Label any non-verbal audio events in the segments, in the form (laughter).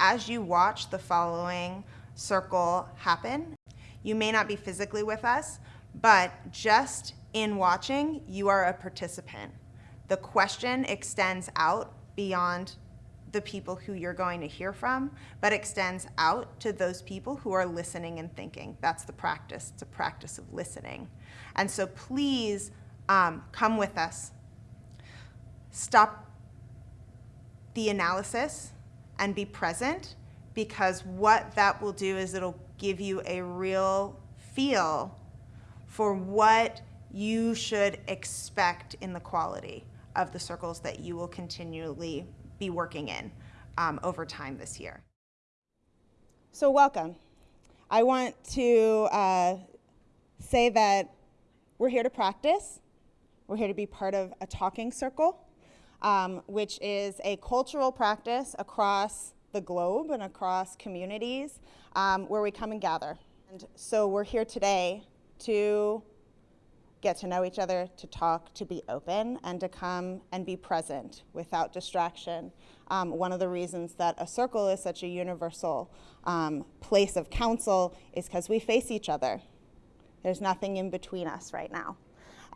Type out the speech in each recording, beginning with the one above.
As you watch the following circle happen, you may not be physically with us, but just in watching, you are a participant. The question extends out beyond the people who you're going to hear from, but extends out to those people who are listening and thinking. That's the practice. It's a practice of listening. And so please um, come with us. Stop the analysis and be present because what that will do is it'll give you a real feel for what you should expect in the quality of the circles that you will continually be working in um, over time this year. So welcome. I want to uh, say that we're here to practice. We're here to be part of a talking circle, um, which is a cultural practice across the globe and across communities um, where we come and gather. And so we're here today to get to know each other, to talk, to be open, and to come and be present without distraction. Um, one of the reasons that a circle is such a universal um, place of counsel is because we face each other. There's nothing in between us right now.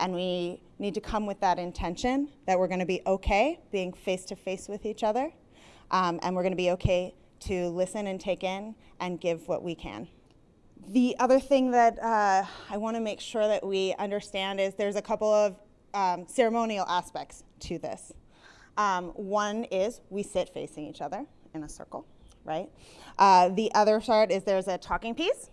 And we need to come with that intention that we're going to be okay being face to face with each other, um, and we're going to be okay to listen and take in and give what we can. The other thing that uh, I want to make sure that we understand is there's a couple of um, ceremonial aspects to this. Um, one is we sit facing each other in a circle, right? Uh, the other part is there's a talking piece.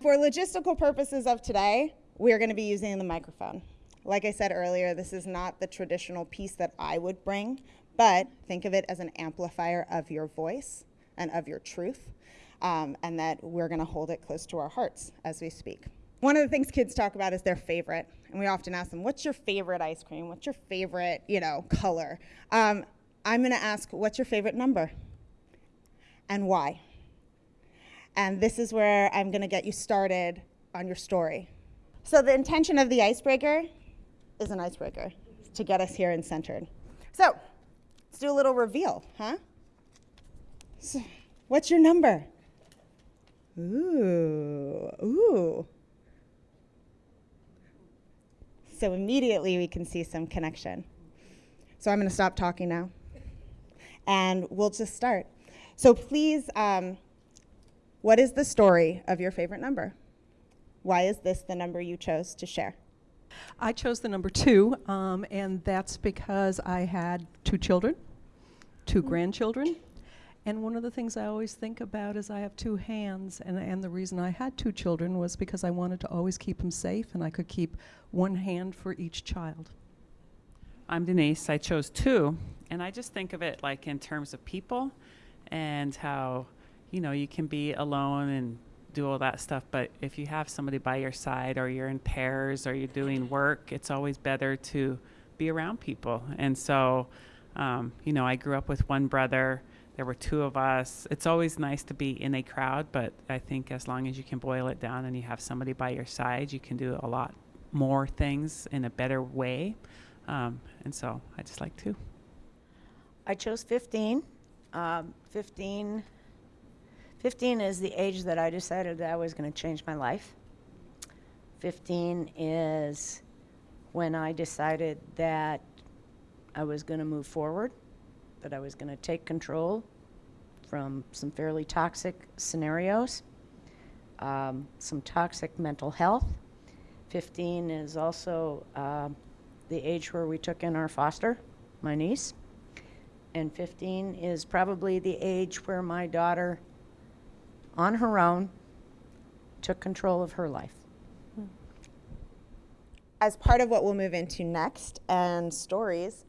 For logistical purposes of today, we're going to be using the microphone. Like I said earlier, this is not the traditional piece that I would bring, but think of it as an amplifier of your voice and of your truth um, and that we're going to hold it close to our hearts as we speak. One of the things kids talk about is their favorite, and we often ask them, "What's your favorite ice cream? What's your favorite, you know, color?" Um, I'm going to ask, "What's your favorite number?" and why. And this is where I'm going to get you started on your story. So the intention of the icebreaker is an icebreaker to get us here and centered. So let's do a little reveal, huh? So, what's your number? Ooh, ooh. So immediately we can see some connection. So I'm going to stop talking now. And we'll just start. So please, um, what is the story of your favorite number? Why is this the number you chose to share? I chose the number two, um, and that's because I had two children, two mm grandchildren, and one of the things I always think about is I have two hands, and, and the reason I had two children was because I wanted to always keep them safe, and I could keep one hand for each child. I'm Denise. I chose two, and I just think of it like in terms of people and how, you know, you can be alone and do all that stuff, but if you have somebody by your side or you're in pairs or you're doing work, it's always better to be around people. And so, um, you know, I grew up with one brother there were two of us. It's always nice to be in a crowd, but I think as long as you can boil it down and you have somebody by your side, you can do a lot more things in a better way. Um, and so I just like to. I chose 15. Um, 15, 15 is the age that I decided that I was going to change my life. 15 is when I decided that I was going to move forward that I was going to take control from some fairly toxic scenarios, um, some toxic mental health. 15 is also uh, the age where we took in our foster, my niece. And 15 is probably the age where my daughter, on her own, took control of her life. As part of what we'll move into next and stories,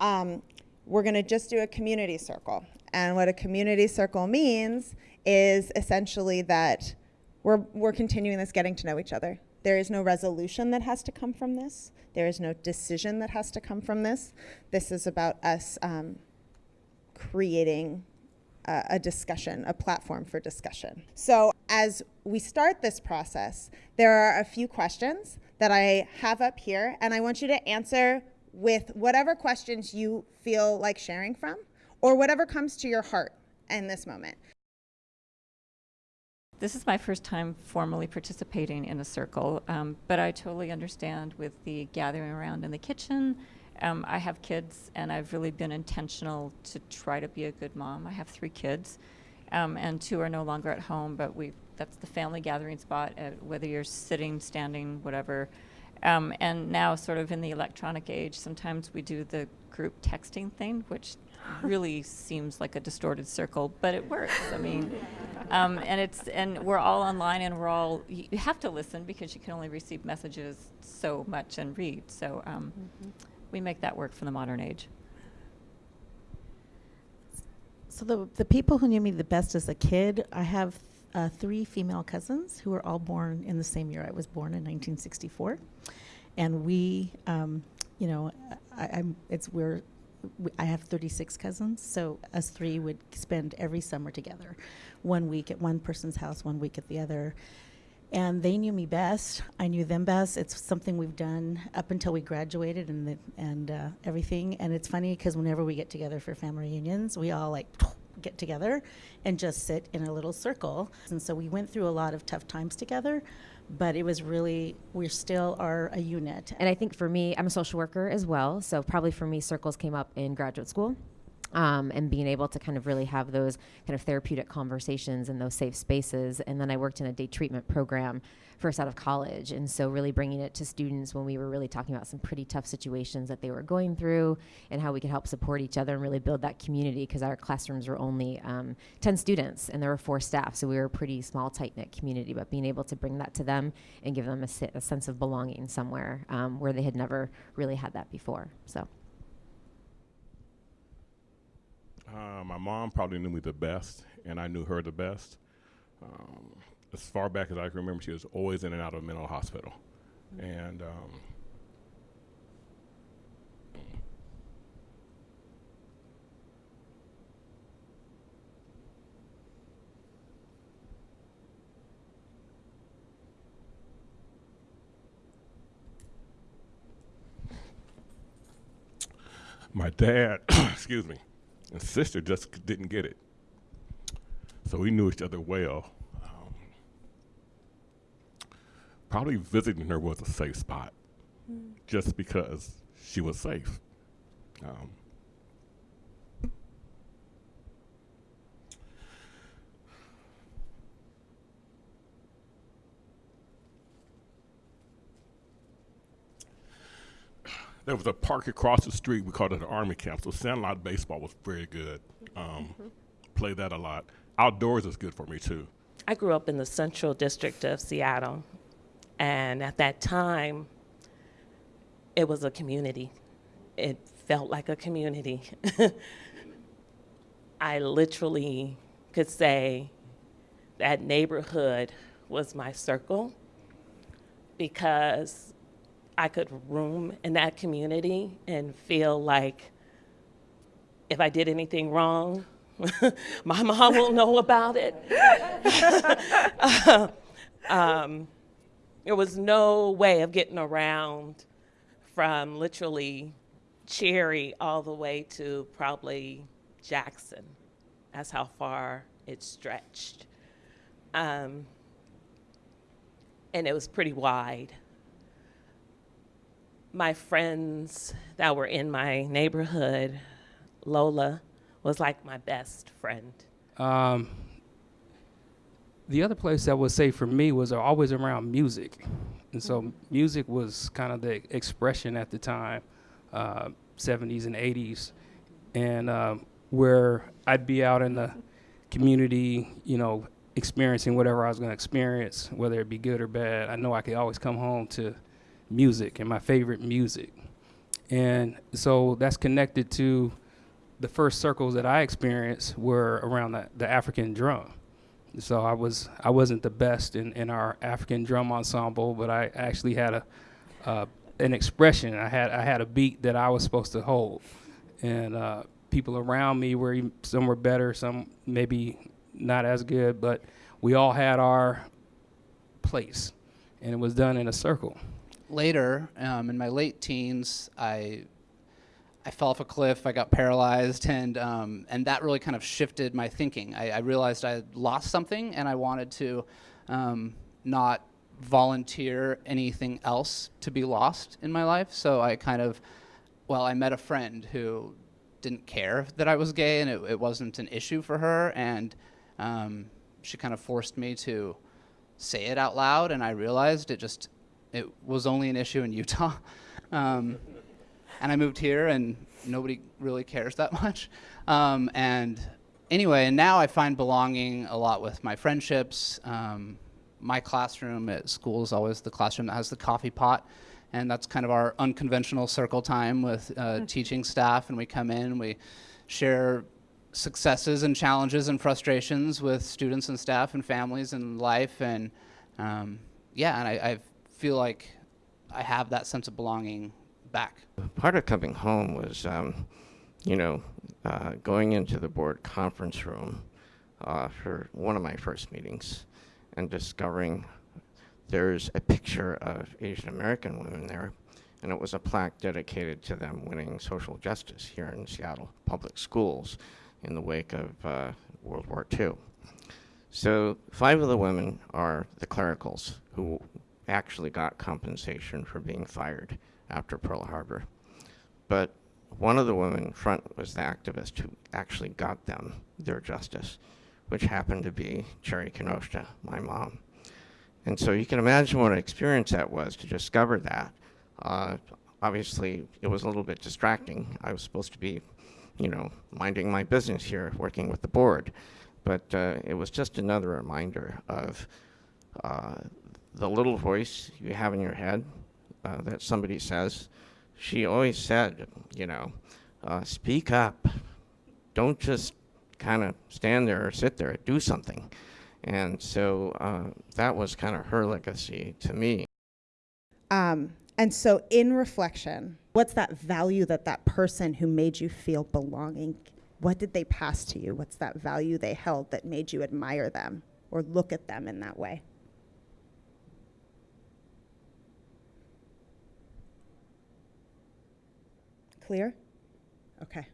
um, we're going to just do a community circle. And what a community circle means is essentially that we're, we're continuing this getting to know each other. There is no resolution that has to come from this. There is no decision that has to come from this. This is about us um, creating a, a discussion, a platform for discussion. So as we start this process, there are a few questions that I have up here, and I want you to answer with whatever questions you feel like sharing from or whatever comes to your heart in this moment. This is my first time formally participating in a circle, um, but I totally understand with the gathering around in the kitchen. Um, I have kids, and I've really been intentional to try to be a good mom. I have three kids, um, and two are no longer at home, but we that's the family gathering spot, uh, whether you're sitting, standing, whatever. Um, and now, sort of in the electronic age, sometimes we do the group texting thing, which (laughs) really seems like a distorted circle, but it works. I mean, um, and it's and we're all online, and we're all you you have to listen because you can only receive messages so much and read. So um, we make that work for the modern age. So the the people who knew me the best as a kid, I have uh, three female cousins who were all born in the same year I was born in 1964, and we, um, you know, I, I'm it's we're. we- I have 36 cousins, so us three would spend every summer together, one week at one person's house, one week at the other, and they knew me best. I knew them best. It's something we've done up until we graduated and the, and uh, everything. And it's funny because whenever we get together for family reunions, we all like (tsk) get together and just sit in a little circle. And so we went through a lot of tough times together, but it was really we still are a unit. And I think for me, I'm a social worker as well. So probably for me, circles came up in graduate school. Um, and being able to kind of really have those kind of therapeutic conversations in those safe spaces. And then I worked in a day treatment program first out of college. And so, really bringing it to students when we were really talking about some pretty tough situations that they were going through and how we could help support each other and really build that community because our classrooms were only um, 10 students and there were four staff. So, we were a pretty small, tight knit community. But being able to bring that to them and give them a, si- a sense of belonging somewhere um, where they had never really had that before. So, Uh, my mom probably knew me the best, and I knew her the best. Um, as far back as I can remember, she was always in and out of a mental hospital. And um, my dad, (coughs) excuse me, and sister just didn't get it. So we knew each other well. Um, probably visiting her was a safe spot, just because she was safe. Um, there was a park across the street. We called it an army camp. So sandlot baseball was very good. Um, Play that a lot. Outdoors is good for me too. I grew up in the central district of Seattle, and at that time, it was a community. It felt like a community. (laughs) I literally could say that neighborhood was my circle because I could room in that community and feel like if I did anything wrong, (laughs) my mom will know about it. (laughs) um, there was no way of getting around from literally Cherry all the way to probably Jackson. That's how far it stretched. Um, and it was pretty wide. My friends that were in my neighborhood, Lola was like my best friend. Um, the other place that was safe for me was always around music. And so music was kind of the expression at the time, uh, 70s and 80s. And um, where I'd be out in the community, you know, experiencing whatever I was going to experience, whether it be good or bad, I know I could always come home to music and my favorite music. And so that's connected to the first circles that I experienced were around the, the African drum. So I was I wasn't the best in, in our African drum ensemble, but I actually had a uh, an expression. I had I had a beat that I was supposed to hold, and uh, people around me were some were better, some maybe not as good, but we all had our place, and it was done in a circle. Later, um, in my late teens, I I fell off a cliff, I got paralyzed, and, um, and that really kind of shifted my thinking. I, I realized I had lost something and I wanted to um, not volunteer anything else to be lost in my life. So I kind of, well, I met a friend who didn't care that I was gay and it, it wasn't an issue for her. And um, she kind of forced me to say it out loud. And I realized it just, it was only an issue in Utah. (laughs) Um, and I moved here, and nobody really cares that (laughs) much. Um, and anyway, and now I find belonging a lot with my friendships. Um, my classroom at school is always the classroom that has the coffee pot, and that's kind of our unconventional circle time with uh, teaching staff. And we come in, we share successes and challenges and frustrations with students and staff and families and life. And um, yeah, and I, I feel like I have that sense of belonging back. part of coming home was, um, you know, uh, going into the board conference room uh, for one of my first meetings and discovering there's a picture of Asian American women there, and it was a plaque dedicated to them winning social justice here in Seattle public schools in the wake of uh, World War II. So five of the women are the clericals who actually got compensation for being fired after Pearl Harbor. But one of the women in front was the activist who actually got them their justice, which happened to be Cherry Kinoshita, my mom. And so you can imagine what an experience that was to discover that. Uh, obviously, it was a little bit distracting. I was supposed to be, you know, minding my business here, working with the board. But uh, it was just another reminder of uh, the little voice you have in your head uh, that somebody says. She always said, you know, uh, speak up. Don't just kind of stand there or sit there. Do something. And so uh, that was kind of her legacy to me. Um, and so, in reflection, what's that value that that person who made you feel belonging, what did they pass to you? What's that value they held that made you admire them or look at them in that way? Clear? Okay.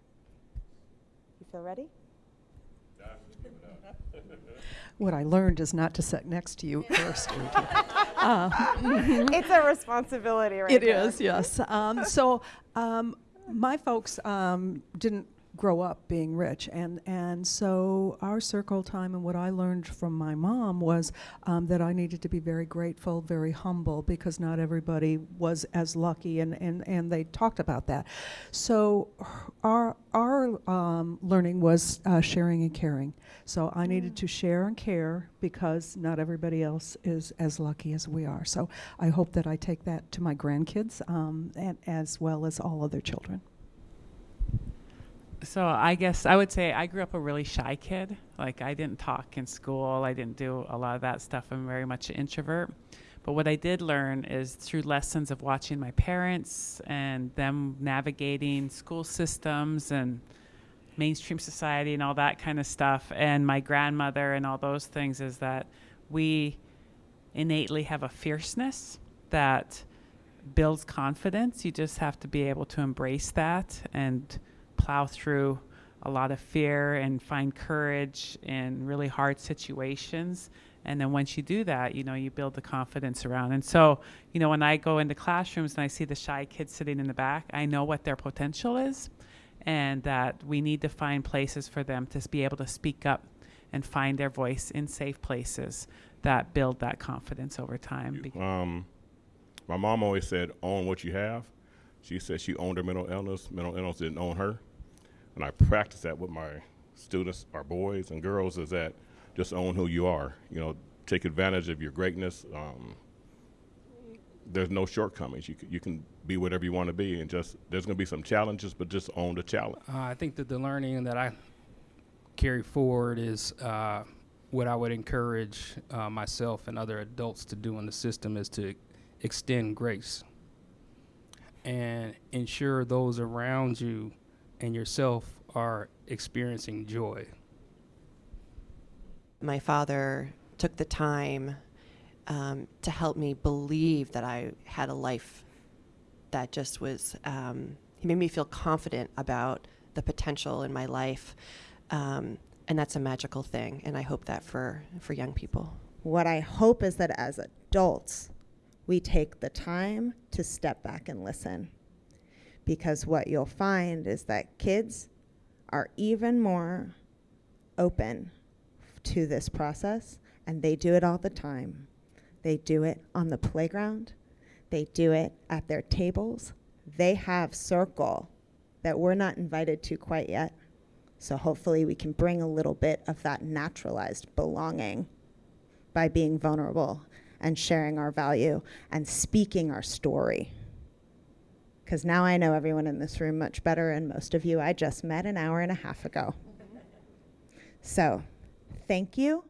You feel ready? (laughs) What I learned is not to sit next to you (laughs) first. uh, (laughs) it's a responsibility, right? It is, yes. Um, so um, my folks um, didn't grow up being rich, and and so our circle time and what I learned from my mom was um, that I needed to be very grateful, very humble, because not everybody was as lucky, and and and they talked about that. So our our um, learning was uh, sharing and caring. So I needed to share and care because not everybody else is as lucky as we are. So I hope that I take that to my grandkids um, and as well as all other children. So I guess I would say I grew up a really shy kid. Like I didn't talk in school. I didn't do a lot of that stuff. I'm very much an introvert. But what I did learn is through lessons of watching my parents and them navigating school systems and mainstream society and all that kind of stuff and my grandmother and all those things is that we innately have a fierceness that builds confidence. You just have to be able to embrace that and plow through a lot of fear and find courage in really hard situations. And then once you do that, you know, you build the confidence around. And so, you know, when I go into classrooms and I see the shy kids sitting in the back, I know what their potential is and that we need to find places for them to be able to speak up and find their voice in safe places that build that confidence over time. Um, my mom always said, own what you have. She said she owned her mental illness. Mental illness didn't own her. And I practice that with my students, our boys and girls, is that just own who you are. You know, take advantage of your greatness. Um, there's no shortcomings. You can, you can be whatever you want to be, and just there's going to be some challenges, but just own the challenge. Uh, I think that the learning that I carry forward is uh, what I would encourage uh, myself and other adults to do in the system is to extend grace and ensure those around you and yourself are experiencing joy. My father took the time um, to help me believe that I had a life that just was, um, he made me feel confident about the potential in my life. Um, and that's a magical thing. And I hope that for, for young people. What I hope is that as adults, we take the time to step back and listen. Because what you'll find is that kids are even more open to this process, and they do it all the time. They do it on the playground, they do it at their tables. They have circle that we're not invited to quite yet. So hopefully we can bring a little bit of that naturalized belonging by being vulnerable and sharing our value and speaking our story. Because now I know everyone in this room much better, and most of you I just met an hour and a half ago. Mm-hmm. So, thank you.